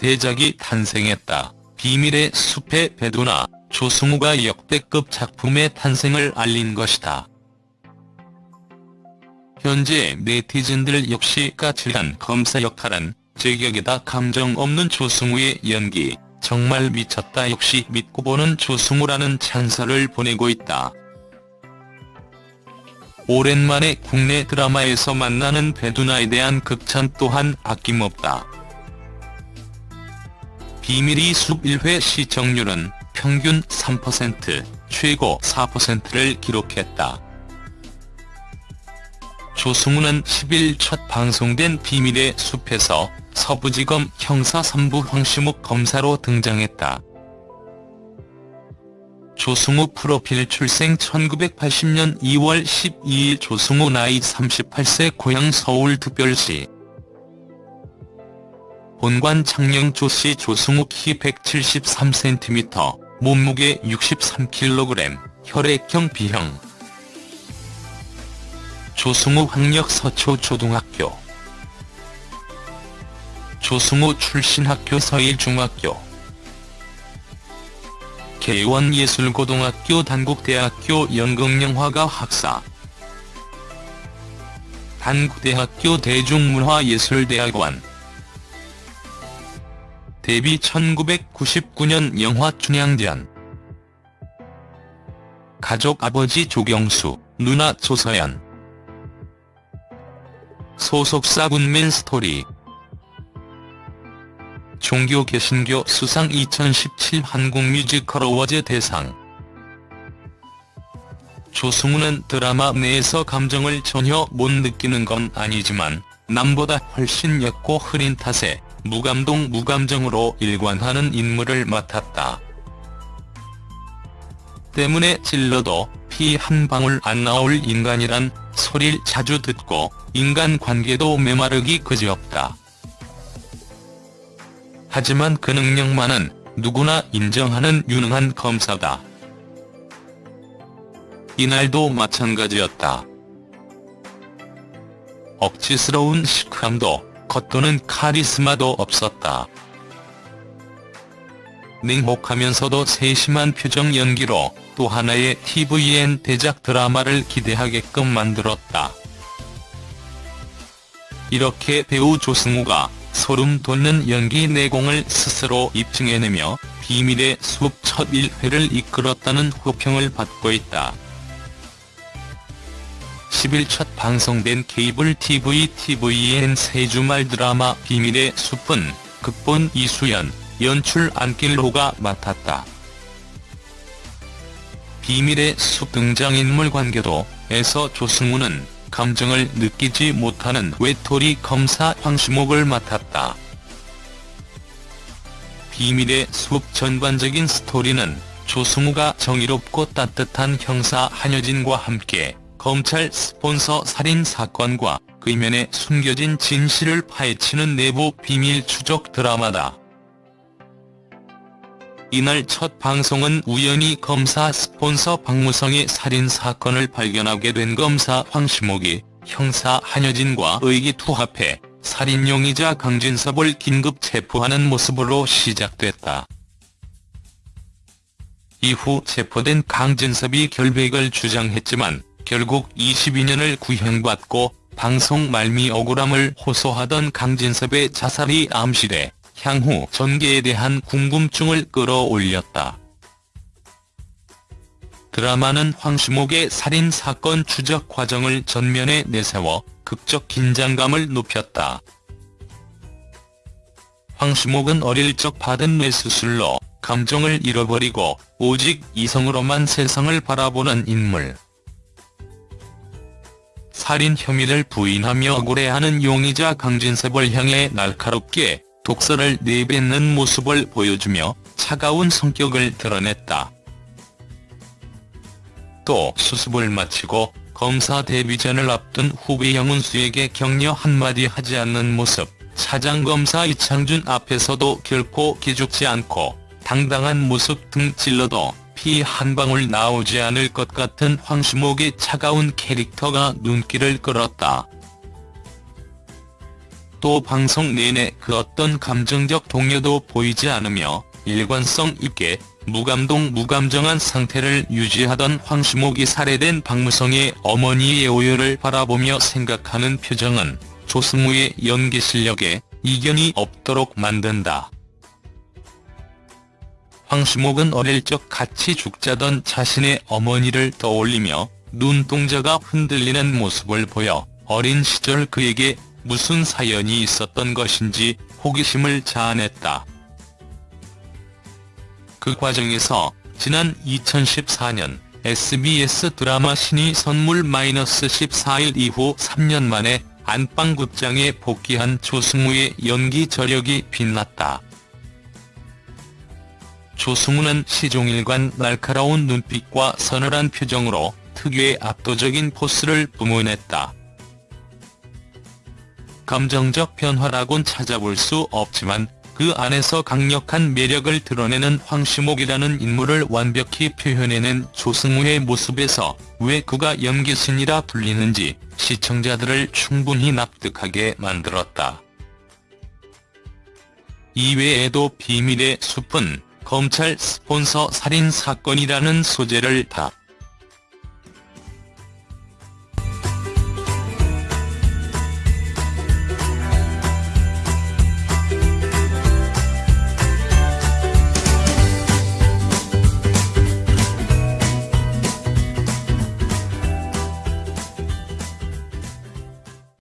대작이 탄생했다. 비밀의 숲의 배두나 조승우가 역대급 작품의 탄생을 알린 것이다. 현재 네티즌들 역시 까칠한 검사 역할은 제격이다 감정 없는 조승우의 연기 정말 미쳤다 역시 믿고 보는 조승우라는 찬사를 보내고 있다. 오랜만에 국내 드라마에서 만나는 배두나에 대한 극찬 또한 아낌없다. 비밀이 숲 1회 시청률은 평균 3%, 최고 4%를 기록했다. 조승우는 10일 첫 방송된 비밀의 숲에서 서부지검 형사 3부 황시묵 검사로 등장했다. 조승우 프로필 출생 1980년 2월 12일 조승우 나이 38세 고향 서울특별시 본관 창녕 조씨 조승우 키 173cm, 몸무게 63kg, 혈액형 B형. 조승우 학력 서초초등학교. 조승우 출신 학교 서일중학교. 개원예술고등학교 단국대학교 연극영화과 학사. 단국대학교 대중문화예술대학원 데뷔 1999년 영화 춘향전 가족 아버지 조경수, 누나 조서연. 소속사 굿맨 스토리. 종교 개신교 수상 2017 한국 뮤지컬 어워즈 대상. 조승우는 드라마 내에서 감정을 전혀 못 느끼는 건 아니지만 남보다 훨씬 옅고 흐린 탓에 무감동 무감정으로 일관하는 인물을 맡았다. 때문에 찔러도 피 한 방울 안 나올 인간이란 소릴 자주 듣고 인간관계도 메마르기 그지없다. 하지만 그 능력만은 누구나 인정하는 유능한 검사다. 이날도 마찬가지였다. 억지스러운 시크함도 겉도는 카리스마도 없었다. 냉혹하면서도 세심한 표정 연기로 또 하나의 TVN 대작 드라마를 기대하게끔 만들었다. 이렇게 배우 조승우가 소름 돋는 연기 내공을 스스로 입증해내며 비밀의 숲 첫 1회를 이끌었다는 호평을 받고 있다. 10일 첫 방송된 케이블 TV TVN 세주말 드라마 비밀의 숲은 극본 이수연, 연출 안길로가 맡았다. 비밀의 숲 등장인물 관계도 에서 조승우는 감정을 느끼지 못하는 외톨이 검사 황시목을 맡았다. 비밀의 숲 전반적인 스토리는 조승우가 정의롭고 따뜻한 형사 한여진과 함께 검찰 스폰서 살인 사건과 그 이면에 숨겨진 진실을 파헤치는 내부 비밀 추적 드라마다. 이날 첫 방송은 우연히 검사 스폰서 박무성의 살인사건을 발견하게 된 검사 황시목이 형사 한여진과 의기투합해 살인 용의자 강진섭을 긴급 체포하는 모습으로 시작됐다. 이후 체포된 강진섭이 결백을 주장했지만 결국 22년을 구형받고 방송 말미 억울함을 호소하던 강진섭의 자살이 암시돼 향후 전개에 대한 궁금증을 끌어올렸다. 드라마는 황시목의 살인사건 추적 과정을 전면에 내세워 극적 긴장감을 높였다. 황시목은 어릴 적 받은 뇌수술로 감정을 잃어버리고 오직 이성으로만 세상을 바라보는 인물. 살인 혐의를 부인하며 억울해하는 용의자 강진섭을 향해 날카롭게 독서를 내뱉는 모습을 보여주며 차가운 성격을 드러냈다. 또 수습을 마치고 검사 데뷔전을 앞둔 후배 영은수에게 격려 한마디 하지 않는 모습, 차장검사 이창준 앞에서도 결코 기죽지 않고 당당한 모습 등 찔러도 피 한 방울 나오지 않을 것 같은 황시목의 차가운 캐릭터가 눈길을 끌었다. 또 방송 내내 그 어떤 감정적 동요도 보이지 않으며 일관성 있게 무감동 무감정한 상태를 유지하던 황시목이 살해된 박무성의 어머니의 오열을 바라보며 생각하는 표정은 조승우의 연기 실력에 이견이 없도록 만든다. 황시목은 어릴 적 같이 죽자던 자신의 어머니를 떠올리며 눈동자가 흔들리는 모습을 보여 어린 시절 그에게 무슨 사연이 있었던 것인지 호기심을 자아냈다. 그 과정에서 지난 2014년 SBS 드라마 신이 선물 -14일 이후 3년 만에 안방극장에 복귀한 조승우의 연기 저력이 빛났다. 조승우는 시종일관 날카로운 눈빛과 서늘한 표정으로 특유의 압도적인 포스를 뿜어냈다. 감정적 변화라곤 찾아볼 수 없지만 그 안에서 강력한 매력을 드러내는 황시목이라는 인물을 완벽히 표현해낸 조승우의 모습에서 왜 그가 연기신이라 불리는지 시청자들을 충분히 납득하게 만들었다. 이외에도 비밀의 숲은 검찰 스폰서 살인 사건이라는 소재를 다